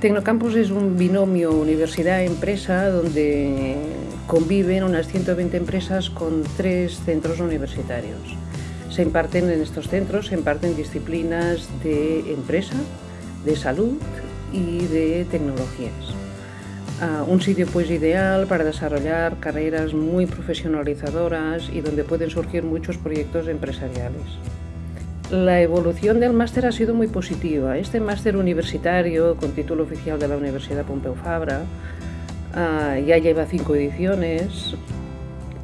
Tecnocampus es un binomio universidad-empresa donde conviven unas 120 empresas con tres centros universitarios. Se imparten en estos centros, se imparten disciplinas de empresa, de salud y de tecnologías. Ah, un sitio pues ideal para desarrollar carreras muy profesionalizadoras y donde pueden surgir muchos proyectos empresariales. La evolución del máster ha sido muy positiva. Este máster universitario con título oficial de la Universidad Pompeu Fabra ah, ya lleva cinco ediciones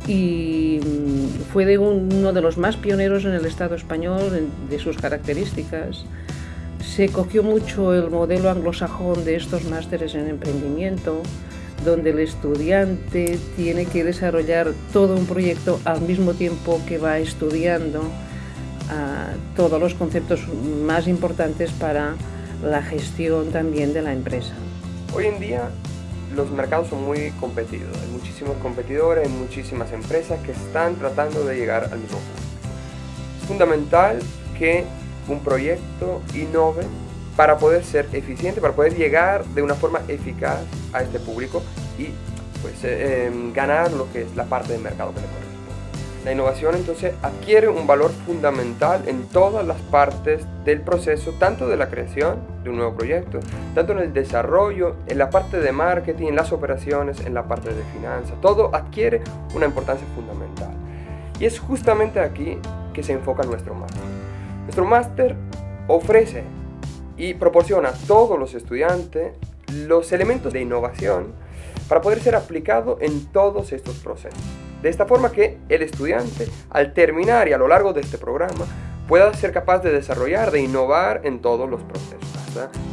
y mm, fue uno de los más pioneros en el Estado español de sus características. Se cogió mucho el modelo anglosajón de estos másteres en emprendimiento, donde el estudiante tiene que desarrollar todo un proyecto al mismo tiempo que va estudiando todos los conceptos más importantes para la gestión también de la empresa. Hoy en día los mercados son muy competidos, hay muchísimos competidores, hay muchísimas empresas que están tratando de llegar al mismo punto. Es fundamental que un proyecto innove para poder ser eficiente, para poder llegar de una forma eficaz a este público y pues, eh, em, ganar lo que es la parte del mercado que le corresponde. La innovación entonces adquiere un valor fundamental en todas las partes del proceso, tanto de la creación de un nuevo proyecto, tanto en el desarrollo, en la parte de marketing, en las operaciones, en la parte de finanzas. Todo adquiere una importancia fundamental. Y es justamente aquí que se enfoca nuestro máster. Nuestro máster ofrece y proporciona a todos los estudiantes los elementos de innovación para poder ser aplicado en todos estos procesos. De esta forma que el estudiante, al terminar y a lo largo de este programa, pueda ser capaz de desarrollar, de innovar en todos los procesos,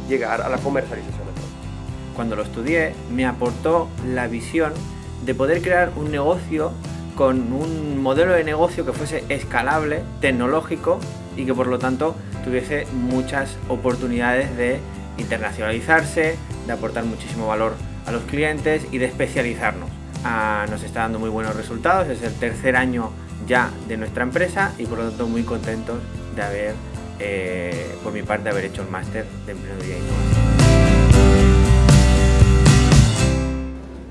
llegar a la comercialización. Cuando lo estudié, me aportó la visión de poder crear un negocio con un modelo de negocio que fuese escalable, tecnológico y que por lo tanto tuviese muchas oportunidades de internacionalizarse, de aportar muchísimo valor a los clientes y de especializarnos. Ah, nos está dando muy buenos resultados, es el tercer año ya de nuestra empresa y por lo tanto muy contentos de haber, eh, por mi parte, haber hecho el máster de Emprendeduría e Innovación.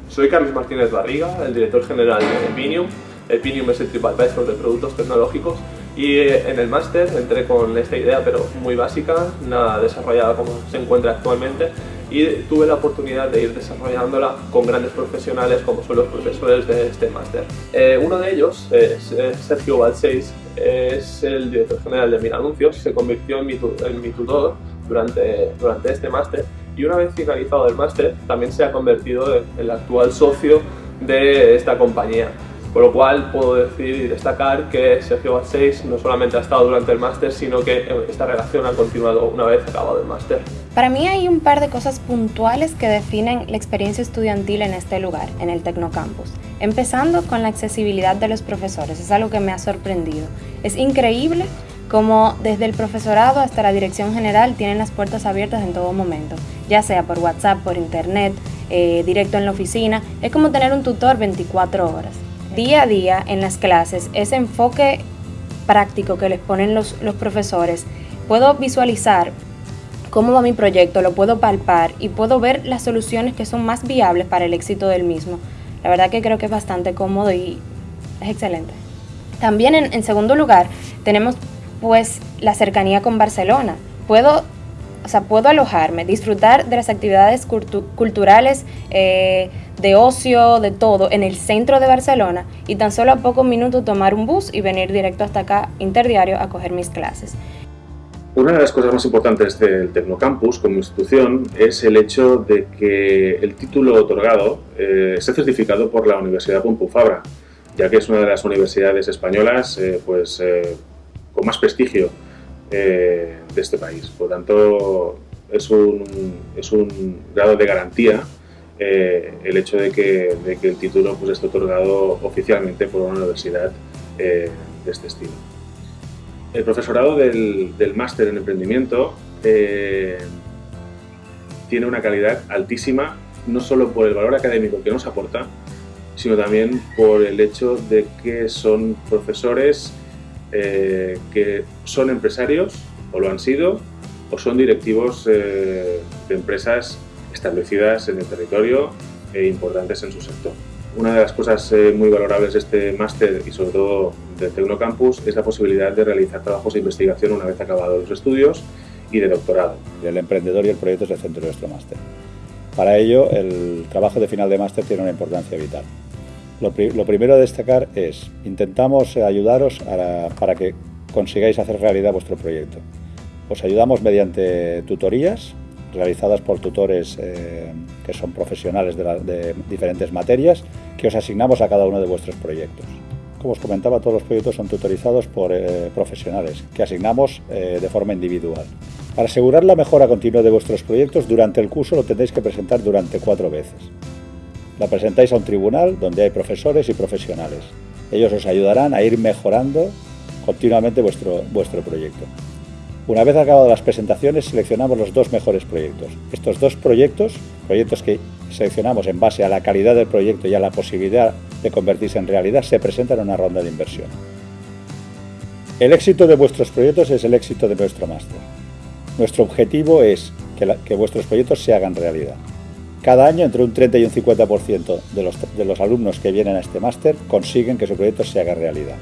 Soy Carlos Martínez Barriga, el director general de Epinium. Epinium es el TripAdvisor de productos tecnológicos y eh, en el máster entré con esta idea, pero muy básica, nada desarrollada como se encuentra actualmente, y tuve la oportunidad de ir desarrollándola con grandes profesionales como son los profesores de este máster. Eh, uno de ellos, Sergio Balseis, es el director general de Mira Anuncios, se convirtió en mi, en mi tutor durante, durante este máster y una vez finalizado el máster también se ha convertido en el actual socio de esta compañía. Por lo cual puedo decir y destacar que Sergio Balseis no solamente ha estado durante el máster, sino que esta relación ha continuado una vez acabado el máster. Para mí hay un par de cosas puntuales que definen la experiencia estudiantil en este lugar, en el Tecnocampus. Empezando con la accesibilidad de los profesores, es algo que me ha sorprendido. Es increíble cómo desde el profesorado hasta la dirección general tienen las puertas abiertas en todo momento, ya sea por WhatsApp, por internet, eh, directo en la oficina. Es como tener un tutor 24 horas día a día en las clases, ese enfoque práctico que les ponen los, profesores, puedo visualizar cómo va mi proyecto, lo puedo palpar y puedo ver las soluciones que son más viables para el éxito del mismo. La verdad que creo que es bastante cómodo y es excelente. También en, segundo lugar tenemos pues la cercanía con Barcelona. Puedo, o sea, puedo alojarme, disfrutar de las actividades culturales, eh, de ocio, de todo, en el centro de Barcelona y tan solo a pocos minutos tomar un bus y venir directo hasta acá, interdiario, a coger mis clases. Una de las cosas más importantes del Tecnocampus como institución es el hecho de que el título otorgado eh, esté certificado por la Universidad Pompeu Fabra, ya que es una de las universidades españolas eh, pues, eh, con más prestigio de este país. Por lo tanto, es un, es un grado de garantía eh, el hecho de que, el título pues, esté otorgado oficialmente por una universidad eh, de este estilo. El profesorado del, máster en emprendimiento eh, tiene una calidad altísima, no solo por el valor académico que nos aporta, sino también por el hecho de que son profesores que son empresarios, o lo han sido, o son directivos de empresas establecidas en el territorio e importantes en su sector. Una de las cosas eh, muy valorables de este máster y sobre todo del Tecnocampus es la posibilidad de realizar trabajos de investigación una vez acabados los estudios y de doctorado. El emprendedor y el proyecto es el centro de nuestro máster. Para ello, el trabajo de final de máster tiene una importancia vital. Lo, primero a destacar es, intentamos ayudaros para que consigáis hacer realidad vuestro proyecto. Os ayudamos mediante tutorías realizadas por tutores eh, que son profesionales de, diferentes materias que os asignamos a cada uno de vuestros proyectos. Como os comentaba, todos los proyectos son tutorizados por eh, profesionales que asignamos eh, de forma individual. Para asegurar la mejora continua de vuestros proyectos, durante el curso lo tendréis que presentar durante cuatro veces. La presentáis a un tribunal donde hay profesores y profesionales. Ellos os ayudarán a ir mejorando continuamente vuestro, vuestro proyecto. Una vez acabadas las presentaciones, seleccionamos los dos mejores proyectos. Estos dos proyectos, proyectos que seleccionamos en base a la calidad del proyecto y a la posibilidad de convertirse en realidad, se presentan en una ronda de inversión. El éxito de vuestros proyectos es el éxito de nuestro máster. Nuestro objetivo es que, vuestros proyectos se hagan realidad. Cada año entre un 30 y un 50% de los, de los alumnos que vienen a este máster consiguen que su proyecto se haga realidad.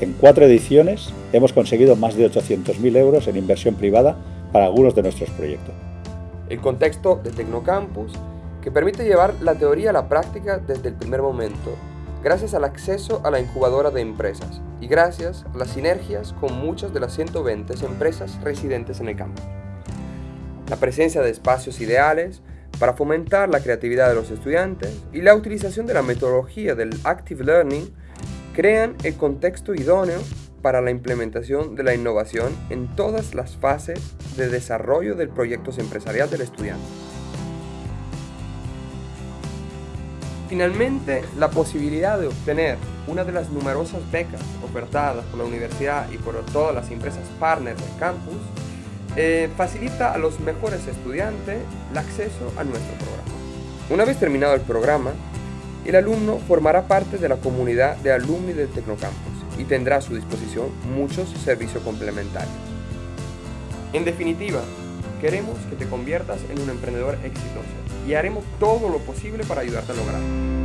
En cuatro ediciones hemos conseguido más de 800.000 euros en inversión privada para algunos de nuestros proyectos. El contexto de Tecnocampus, que permite llevar la teoría a la práctica desde el primer momento, gracias al acceso a la incubadora de empresas y gracias a las sinergias con muchas de las 120 empresas residentes en el campo. La presencia de espacios ideales para fomentar la creatividad de los estudiantes y la utilización de la metodología del Active Learning crean el contexto idóneo para la implementación de la innovación en todas las fases de desarrollo del proyecto empresarial del estudiante. Finalmente, la posibilidad de obtener una de las numerosas becas ofertadas por la universidad y por todas las empresas partners del campus eh, facilita a los mejores estudiantes el acceso a nuestro programa. Una vez terminado el programa, el alumno formará parte de la comunidad de alumni del Tecnocampus y tendrá a su disposición muchos servicios complementarios. En definitiva, queremos que te conviertas en un emprendedor exitoso y haremos todo lo posible para ayudarte a lograrlo.